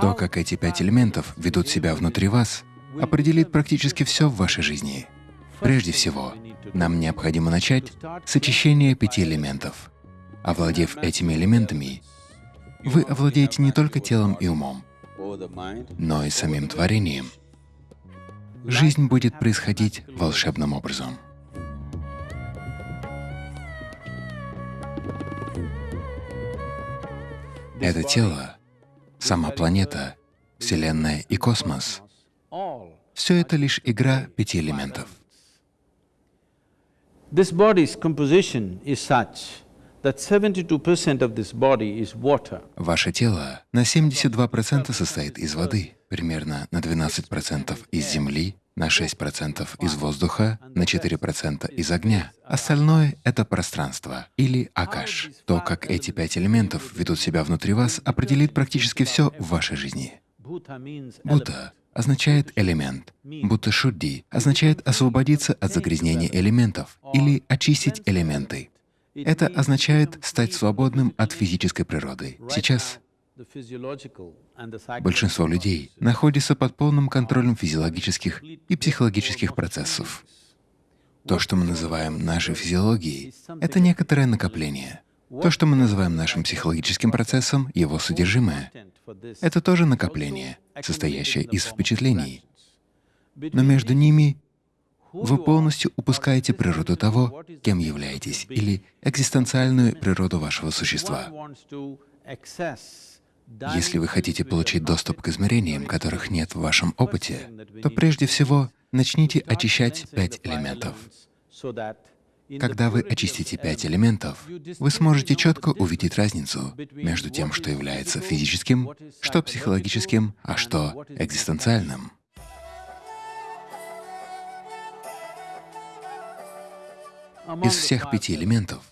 То, как эти пять элементов ведут себя внутри вас, определит практически все в вашей жизни. Прежде всего, нам необходимо начать с очищения пяти элементов. Овладев этими элементами, вы овладеете не только телом и умом, но и самим творением. Жизнь будет происходить волшебным образом. Это тело, сама планета, Вселенная и космос — все это лишь игра пяти элементов. This body's composition is such that 72% of this body is water. Ваше тело на 72% состоит из воды, примерно на 12% из земли, на 6% из воздуха, на 4% из огня. Остальное — это пространство или акаш. То, как эти пять элементов ведут себя внутри вас, определит практически все в вашей жизни. Будда означает элемент. Будто шудди означает освободиться от загрязнения элементов или очистить элементы. Это означает стать свободным от физической природы. Сейчас большинство людей находится под полным контролем физиологических и психологических процессов. То, что мы называем нашей физиологией, — это некоторое накопление. То, что мы называем нашим психологическим процессом, его содержимое — это тоже накопление, состоящее из впечатлений. Но между ними вы полностью упускаете природу того, кем являетесь, или экзистенциальную природу вашего существа. Если вы хотите получить доступ к измерениям, которых нет в вашем опыте, то прежде всего начните очищать пять элементов. Когда вы очистите пять элементов, вы сможете четко увидеть разницу между тем, что является физическим, что психологическим, а что экзистенциальным. Из всех пяти элементов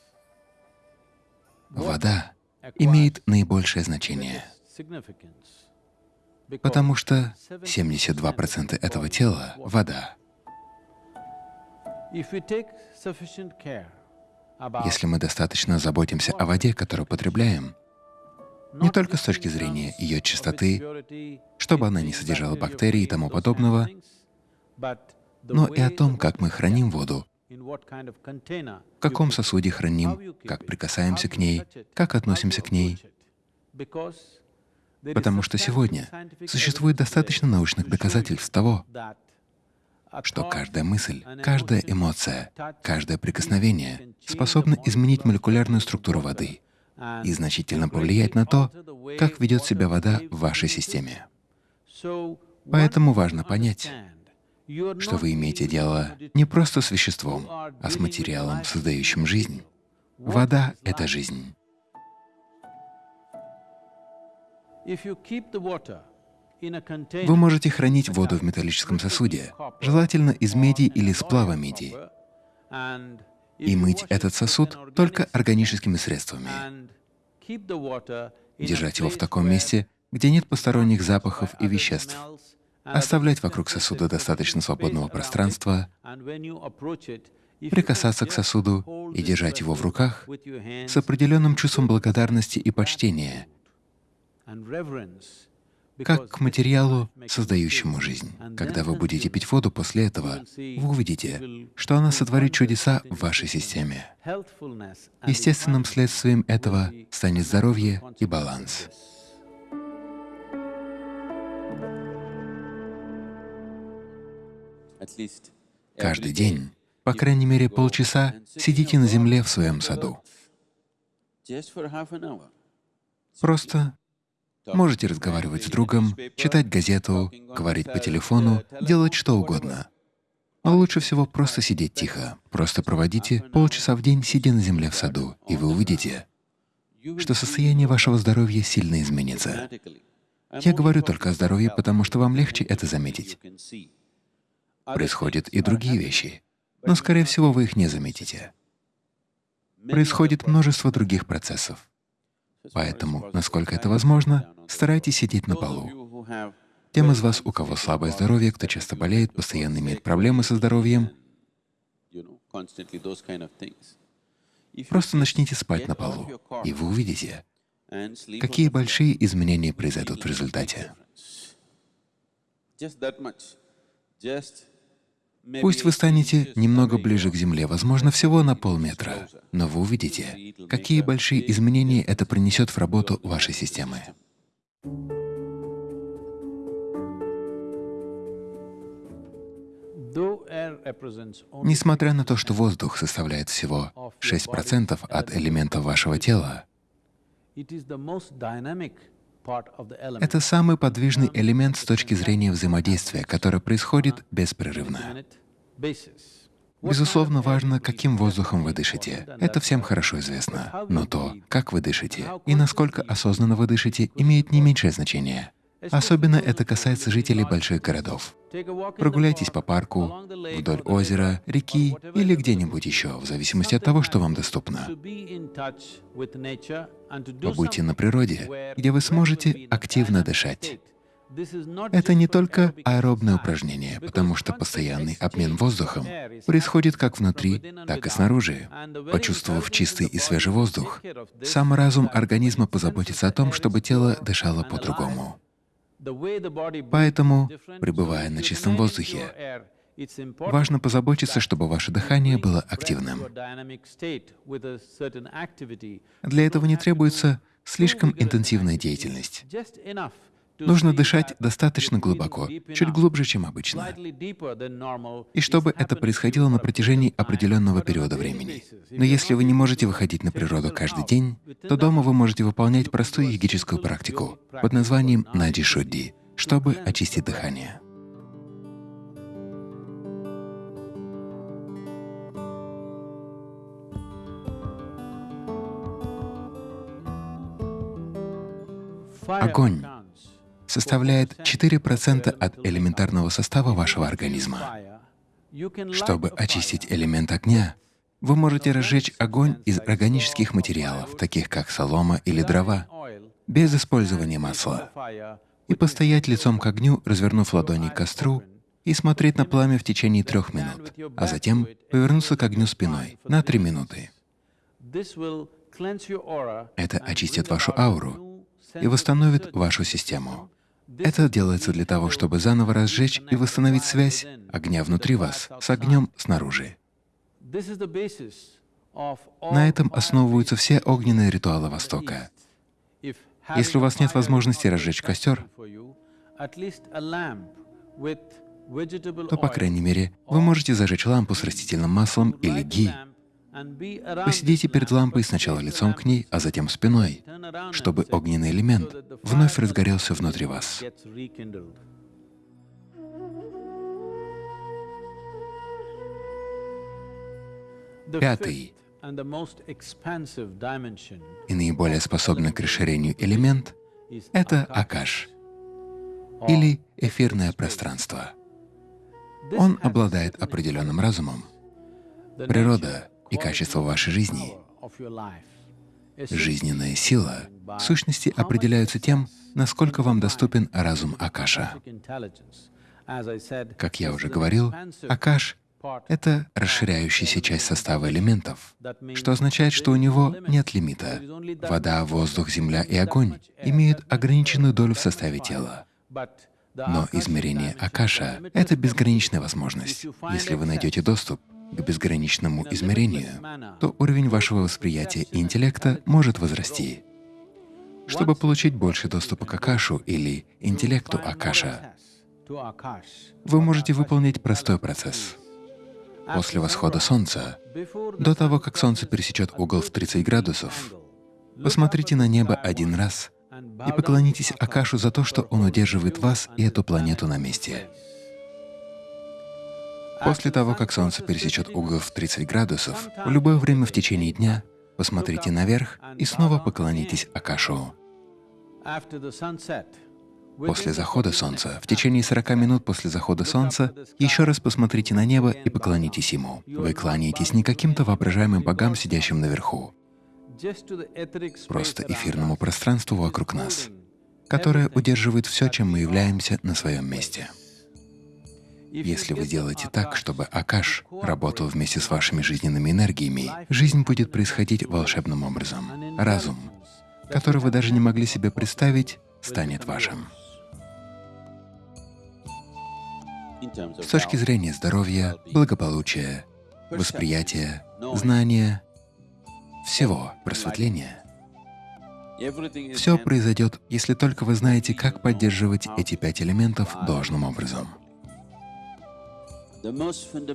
вода имеет наибольшее значение, потому что 72% этого тела — вода. Если мы достаточно заботимся о воде, которую потребляем, не только с точки зрения ее чистоты, чтобы она не содержала бактерий и тому подобного, но и о том, как мы храним воду, в каком сосуде храним, как прикасаемся к ней, как относимся к ней. Потому что сегодня существует достаточно научных доказательств того, что каждая мысль, каждая эмоция, каждое прикосновение способны изменить молекулярную структуру воды и значительно повлиять на то, как ведет себя вода в вашей системе. Поэтому важно понять, что вы имеете дело не просто с веществом, а с материалом, создающим жизнь. Вода — это жизнь. Вы можете хранить воду в металлическом сосуде, желательно из меди или сплава меди, и мыть этот сосуд только органическими средствами. Держать его в таком месте, где нет посторонних запахов и веществ, оставлять вокруг сосуда достаточно свободного пространства, прикасаться к сосуду и держать его в руках с определенным чувством благодарности и почтения, как к материалу, создающему жизнь. Когда вы будете пить воду после этого, вы увидите, что она сотворит чудеса в вашей системе. Естественным следствием этого станет здоровье и баланс. Каждый день, по крайней мере полчаса, сидите на земле в своем саду. Просто можете разговаривать с другом, читать газету, говорить по телефону, делать что угодно. Но лучше всего просто сидеть тихо. Просто проводите полчаса в день, сидя на земле в саду, и вы увидите, что состояние вашего здоровья сильно изменится. Я говорю только о здоровье, потому что вам легче это заметить происходят и другие вещи, но, скорее всего, вы их не заметите. Происходит множество других процессов. Поэтому, насколько это возможно, старайтесь сидеть на полу. Тем из вас, у кого слабое здоровье, кто часто болеет, постоянно имеет проблемы со здоровьем, просто начните спать на полу, и вы увидите, Какие большие изменения произойдут в результате? Пусть вы станете немного ближе к Земле, возможно, всего на полметра, но вы увидите, какие большие изменения это принесет в работу вашей системы. Несмотря на то, что воздух составляет всего 6% от элементов вашего тела, это самый подвижный элемент с точки зрения взаимодействия, который происходит беспрерывно. Безусловно, важно, каким воздухом вы дышите. Это всем хорошо известно. Но то, как вы дышите и насколько осознанно вы дышите, имеет не меньшее значение. Особенно это касается жителей больших городов. Прогуляйтесь по парку, вдоль озера, реки или где-нибудь еще, в зависимости от того, что вам доступно. Побудьте на природе, где вы сможете активно дышать. Это не только аэробное упражнение, потому что постоянный обмен воздухом происходит как внутри, так и снаружи. Почувствовав чистый и свежий воздух, сам разум организма позаботится о том, чтобы тело дышало по-другому. Поэтому, пребывая на чистом воздухе, важно позаботиться, чтобы ваше дыхание было активным. Для этого не требуется слишком интенсивная деятельность. Нужно дышать достаточно глубоко, чуть глубже, чем обычно. И чтобы это происходило на протяжении определенного периода времени. Но если вы не можете выходить на природу каждый день, то дома вы можете выполнять простую йогическую практику под названием нади шудди, чтобы очистить дыхание. Огонь составляет 4% от элементарного состава вашего организма. Чтобы очистить элемент огня, вы можете разжечь огонь из органических материалов, таких как солома или дрова, без использования масла, и постоять лицом к огню, развернув ладони к костру, и смотреть на пламя в течение трех минут, а затем повернуться к огню спиной на три минуты. Это очистит вашу ауру и восстановит вашу систему. Это делается для того, чтобы заново разжечь и восстановить связь огня внутри вас с огнем снаружи. На этом основываются все огненные ритуалы Востока. Если у вас нет возможности разжечь костер, то, по крайней мере, вы можете зажечь лампу с растительным маслом или ги Посидите перед лампой сначала лицом к ней, а затем спиной, чтобы огненный элемент вновь разгорелся внутри вас. Пятый и наиболее способный к расширению элемент — это Акаш, или эфирное пространство. Он обладает определенным разумом. Природа и качество вашей жизни. Жизненная сила в сущности определяются тем, насколько вам доступен разум Акаша. Как я уже говорил, Акаш — это расширяющаяся часть состава элементов, что означает, что у него нет лимита. Вода, воздух, земля и огонь имеют ограниченную долю в составе тела. Но измерение Акаша — это безграничная возможность. Если вы найдете доступ, к безграничному измерению, то уровень вашего восприятия и интеллекта может возрасти. Чтобы получить больше доступа к Акашу или интеллекту Акаша, вы можете выполнить простой процесс. После восхода Солнца, до того, как Солнце пересечет угол в 30 градусов, посмотрите на небо один раз и поклонитесь Акашу за то, что он удерживает вас и эту планету на месте. После того, как Солнце пересечет угол в 30 градусов, в любое время в течение дня посмотрите наверх и снова поклонитесь Акашу. После захода Солнца, в течение 40 минут после захода Солнца, еще раз посмотрите на небо и поклонитесь Ему. Вы кланяетесь не каким-то воображаемым богам, сидящим наверху, просто эфирному пространству вокруг нас, которое удерживает все, чем мы являемся на своем месте. Если вы делаете так, чтобы Акаш работал вместе с вашими жизненными энергиями, жизнь будет происходить волшебным образом. Разум, который вы даже не могли себе представить, станет вашим. С точки зрения здоровья, благополучия, восприятия, знания, всего просветления, все произойдет, если только вы знаете, как поддерживать эти пять элементов должным образом.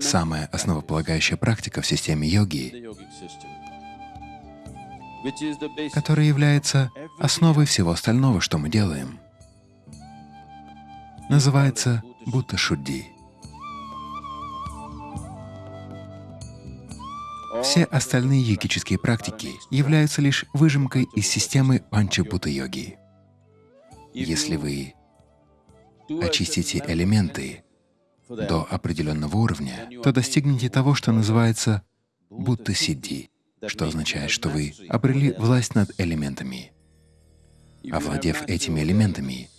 Самая основополагающая практика в системе йоги, которая является основой всего остального, что мы делаем, называется Будда Шудди. Все остальные йогические практики являются лишь выжимкой из системы панчабута-йоги. Если вы очистите элементы до определенного уровня, то достигнете того, что называется будто сидди, что означает, что вы обрели власть над элементами. Овладев этими элементами,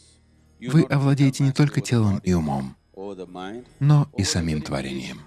вы овладеете не только телом и умом, но и самим творением.